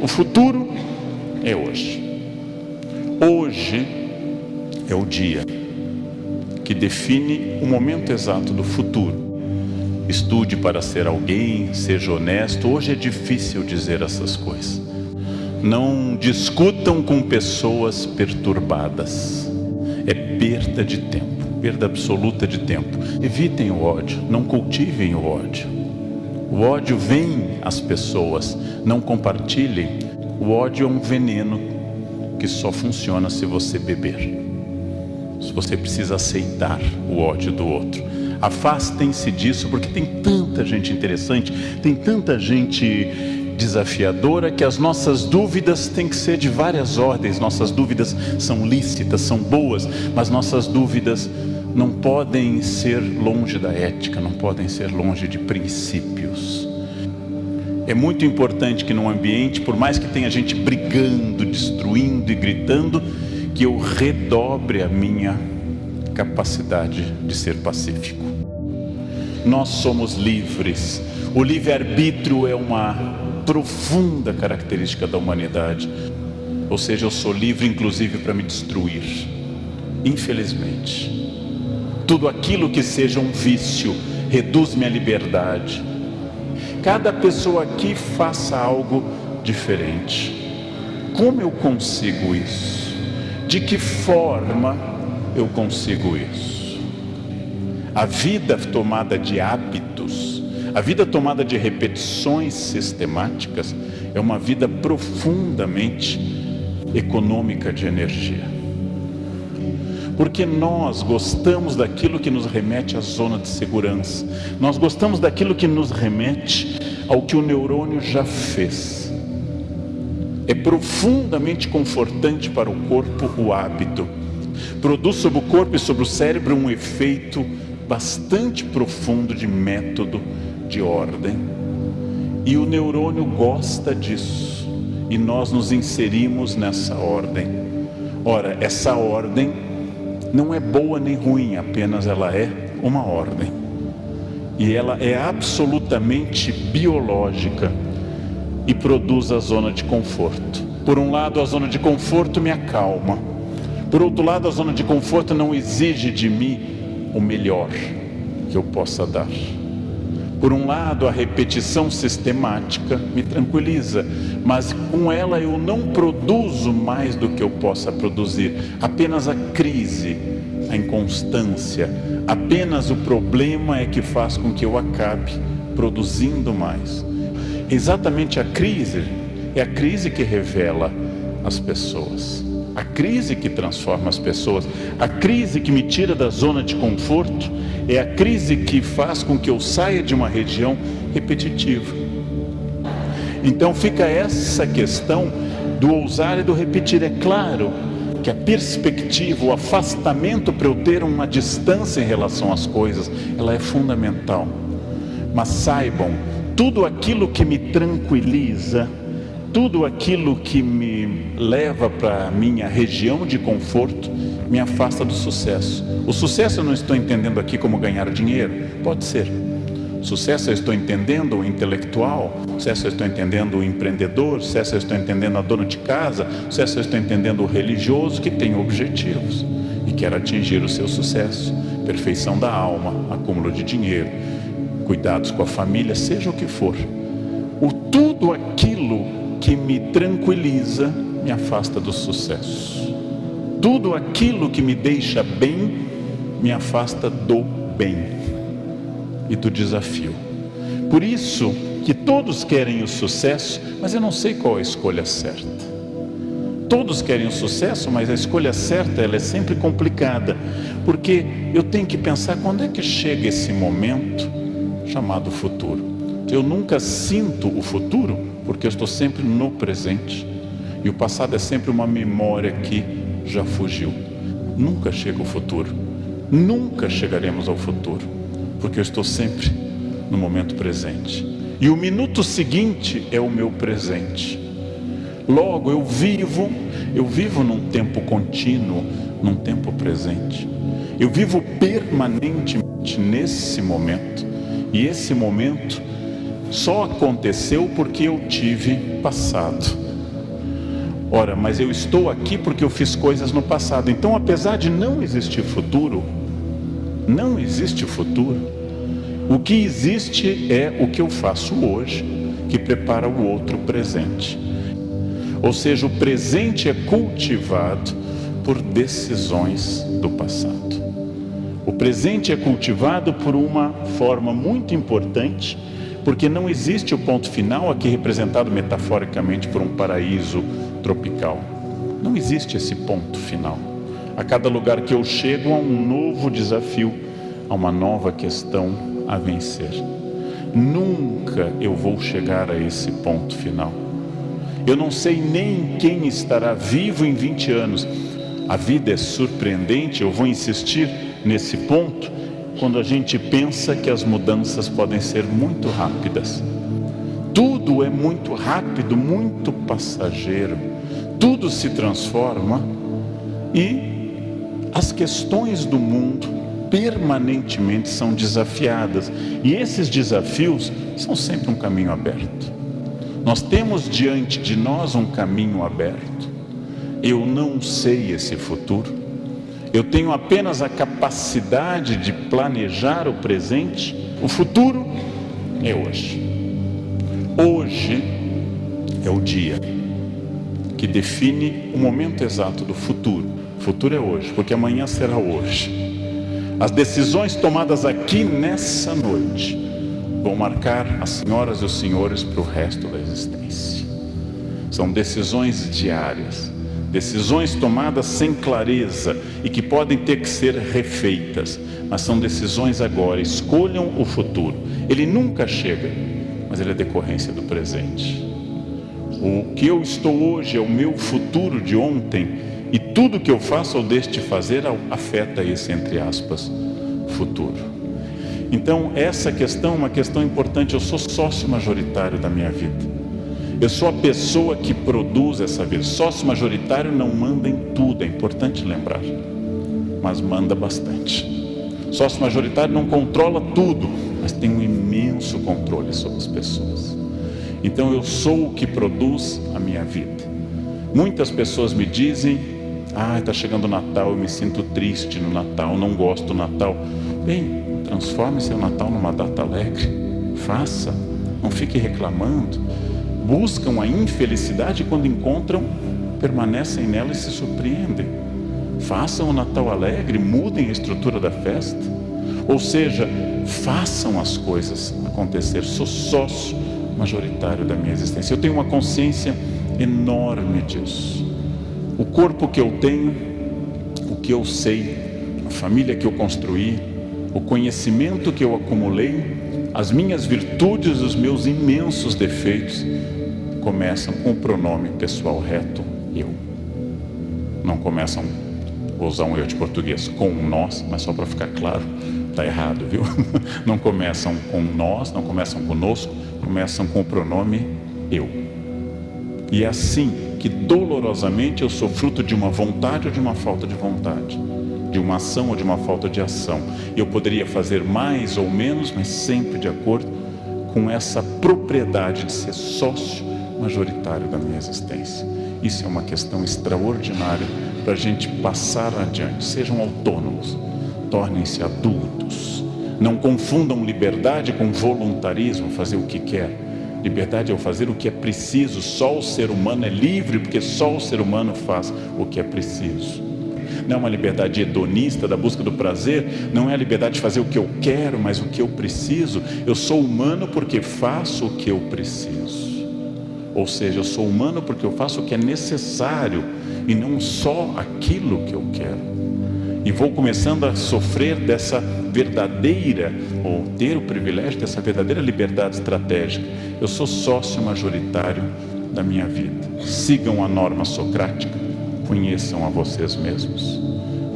O futuro é hoje. Hoje é o dia que define o momento exato do futuro. Estude para ser alguém, seja honesto. Hoje é difícil dizer essas coisas. Não discutam com pessoas perturbadas. É perda de tempo, perda absoluta de tempo. Evitem o ódio, não cultivem o ódio. O ódio vem às pessoas, não compartilhem. O ódio é um veneno que só funciona se você beber. Se você precisa aceitar o ódio do outro. Afastem-se disso, porque tem tanta gente interessante, tem tanta gente desafiadora que as nossas dúvidas têm que ser de várias ordens. Nossas dúvidas são lícitas, são boas, mas nossas dúvidas não podem ser longe da ética, não podem ser longe de princípios. É muito importante que num ambiente, por mais que tenha gente brigando, destruindo e gritando, que eu redobre a minha capacidade de ser pacífico. Nós somos livres. O livre-arbítrio é uma profunda característica da humanidade. Ou seja, eu sou livre inclusive para me destruir. Infelizmente. Tudo aquilo que seja um vício reduz minha liberdade. Cada pessoa aqui faça algo diferente. Como eu consigo isso? De que forma eu consigo isso? A vida tomada de hábitos a vida tomada de repetições sistemáticas é uma vida profundamente econômica de energia. Porque nós gostamos daquilo que nos remete à zona de segurança. Nós gostamos daquilo que nos remete ao que o neurônio já fez. É profundamente confortante para o corpo o hábito. Produz sobre o corpo e sobre o cérebro um efeito bastante profundo de método de ordem. E o neurônio gosta disso. E nós nos inserimos nessa ordem. Ora, essa ordem não é boa nem ruim, apenas ela é uma ordem. E ela é absolutamente biológica e produz a zona de conforto. Por um lado, a zona de conforto me acalma. Por outro lado, a zona de conforto não exige de mim o melhor que eu possa dar. Por um lado, a repetição sistemática me tranquiliza, mas com ela eu não produzo mais do que eu possa produzir. Apenas a crise, a inconstância, apenas o problema é que faz com que eu acabe produzindo mais. Exatamente a crise é a crise que revela as pessoas. A crise que transforma as pessoas, a crise que me tira da zona de conforto, é a crise que faz com que eu saia de uma região repetitiva. Então fica essa questão do ousar e do repetir. É claro que a perspectiva, o afastamento para eu ter uma distância em relação às coisas, ela é fundamental. Mas saibam, tudo aquilo que me tranquiliza, tudo aquilo que me leva para a minha região de conforto me afasta do sucesso. O sucesso eu não estou entendendo aqui como ganhar dinheiro, pode ser. Sucesso eu estou entendendo o intelectual, sucesso eu estou entendendo o empreendedor, sucesso eu estou entendendo a dona de casa, sucesso eu estou entendendo o religioso que tem objetivos e quer atingir o seu sucesso, perfeição da alma, acúmulo de dinheiro, cuidados com a família, seja o que for. O tudo aquilo que me tranquiliza me afasta do sucesso. Tudo aquilo que me deixa bem me afasta do bem e do desafio. Por isso que todos querem o sucesso, mas eu não sei qual a escolha certa. Todos querem o sucesso, mas a escolha certa ela é sempre complicada, porque eu tenho que pensar quando é que chega esse momento chamado futuro. Eu nunca sinto o futuro porque eu estou sempre no presente. E o passado é sempre uma memória que já fugiu. Nunca chega o futuro. Nunca chegaremos ao futuro, porque eu estou sempre no momento presente. E o minuto seguinte é o meu presente. Logo eu vivo, eu vivo num tempo contínuo, num tempo presente. Eu vivo permanentemente nesse momento. E esse momento só aconteceu porque eu tive passado. Ora, mas eu estou aqui porque eu fiz coisas no passado. Então, apesar de não existir futuro, não existe futuro. O que existe é o que eu faço hoje, que prepara o outro presente. Ou seja, o presente é cultivado por decisões do passado. O presente é cultivado por uma forma muito importante, porque não existe o ponto final, aqui representado metaforicamente por um paraíso tropical. Não existe esse ponto final. A cada lugar que eu chego há um novo desafio, há uma nova questão a vencer. Nunca eu vou chegar a esse ponto final. Eu não sei nem quem estará vivo em 20 anos. A vida é surpreendente, eu vou insistir nesse ponto, quando a gente pensa que as mudanças podem ser muito rápidas. Tudo é muito rápido, muito passageiro. Tudo se transforma e as questões do mundo permanentemente são desafiadas. E esses desafios são sempre um caminho aberto. Nós temos diante de nós um caminho aberto. Eu não sei esse futuro. Eu tenho apenas a capacidade de planejar o presente. O futuro é hoje. Hoje é o dia que define o momento exato do futuro. O futuro é hoje, porque amanhã será hoje. As decisões tomadas aqui nessa noite vão marcar as senhoras e os senhores para o resto da existência. São decisões diárias, decisões tomadas sem clareza e que podem ter que ser refeitas, mas são decisões agora. Escolham o futuro. Ele nunca chega, mas ele é decorrência do presente. O que eu estou hoje é o meu futuro de ontem, e tudo que eu faço ou deixo de fazer afeta esse, entre aspas, futuro. Então, essa questão é uma questão importante. Eu sou sócio majoritário da minha vida. Eu sou a pessoa que produz essa vida. Sócio majoritário não manda em tudo, é importante lembrar, mas manda bastante. Sócio majoritário não controla tudo, mas tem um imenso controle sobre as pessoas. Então eu sou o que produz a minha vida. Muitas pessoas me dizem: Ah, está chegando o Natal, eu me sinto triste no Natal, não gosto do Natal. Bem, transforme seu Natal numa data alegre. Faça, não fique reclamando. Buscam a infelicidade e quando encontram, permanecem nela e se surpreendem. Façam o Natal alegre, mudem a estrutura da festa. Ou seja, façam as coisas acontecer. Sou sócio majoritário da minha existência. Eu tenho uma consciência enorme disso. O corpo que eu tenho, o que eu sei, a família que eu construí, o conhecimento que eu acumulei, as minhas virtudes, os meus imensos defeitos, começam com o pronome pessoal reto, eu. Não começam, vou usar um eu de português, com nós, mas só para ficar claro, está errado, viu? Não começam com nós, não começam conosco, começam com o pronome eu. E é assim que dolorosamente eu sou fruto de uma vontade ou de uma falta de vontade, de uma ação ou de uma falta de ação. Eu poderia fazer mais ou menos, mas sempre de acordo com essa propriedade de ser sócio majoritário da minha existência. Isso é uma questão extraordinária para a gente passar adiante. Sejam autônomos tornem-se adultos. Não confundam liberdade com voluntarismo, fazer o que quer. Liberdade é o fazer o que é preciso. Só o ser humano é livre, porque só o ser humano faz o que é preciso. Não é uma liberdade hedonista da busca do prazer, não é a liberdade de fazer o que eu quero, mas o que eu preciso. Eu sou humano porque faço o que eu preciso. Ou seja, eu sou humano porque eu faço o que é necessário e não só aquilo que eu quero e vou começando a sofrer dessa verdadeira, ou ter o privilégio dessa verdadeira liberdade estratégica. Eu sou sócio majoritário da minha vida. Sigam a norma socrática, conheçam a vocês mesmos.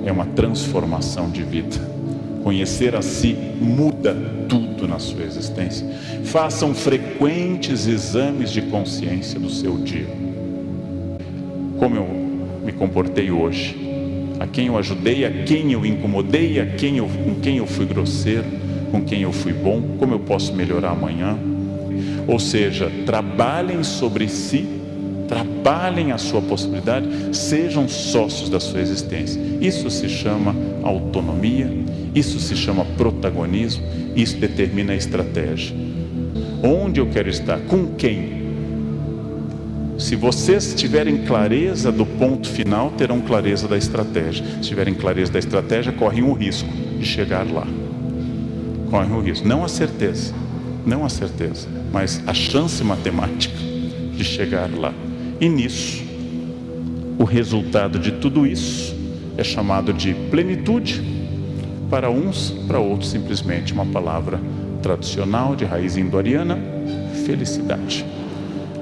É uma transformação de vida. Conhecer a si muda tudo na sua existência. Façam frequentes exames de consciência do seu dia. Como eu me comportei hoje? a quem eu ajudei, a quem eu incomodei, a quem eu, com quem eu fui grosseiro, com quem eu fui bom, como eu posso melhorar amanhã. Ou seja, trabalhem sobre si, trabalhem a sua possibilidade, sejam sócios da sua existência. Isso se chama autonomia, isso se chama protagonismo, isso determina a estratégia. Onde eu quero estar? Com quem? Se vocês tiverem clareza do ponto final, terão clareza da estratégia. Se tiverem clareza da estratégia, correm o risco de chegar lá. Correm o risco. Não a certeza, não a certeza, mas a chance matemática de chegar lá. E nisso, o resultado de tudo isso é chamado de plenitude, para uns, para outros simplesmente uma palavra tradicional de raiz indo-ariana, felicidade.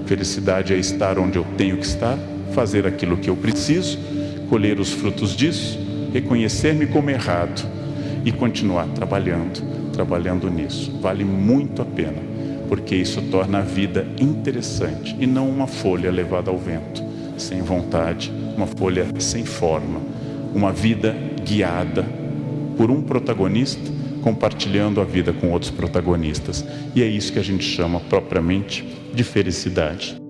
Felicidade é estar onde eu tenho que estar, fazer aquilo que eu preciso, colher os frutos disso, reconhecer-me como errado e continuar trabalhando, trabalhando nisso. Vale muito a pena porque isso torna a vida interessante e não uma folha levada ao vento, sem vontade, uma folha sem forma, uma vida guiada por um protagonista compartilhando a vida com outros protagonistas. E é isso que a gente chama propriamente de felicidade.